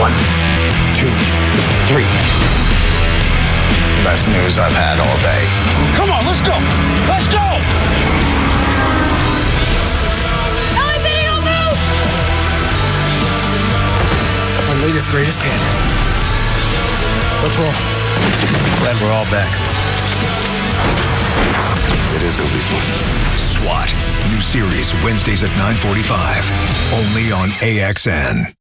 One, two, three. Best news I've had all day. Come on, let's go. Let's go. My latest greatest hit. Let's roll. Glad we're all back. It is gonna be fun. SWAT. New series Wednesdays at 9:45. Only on AXN.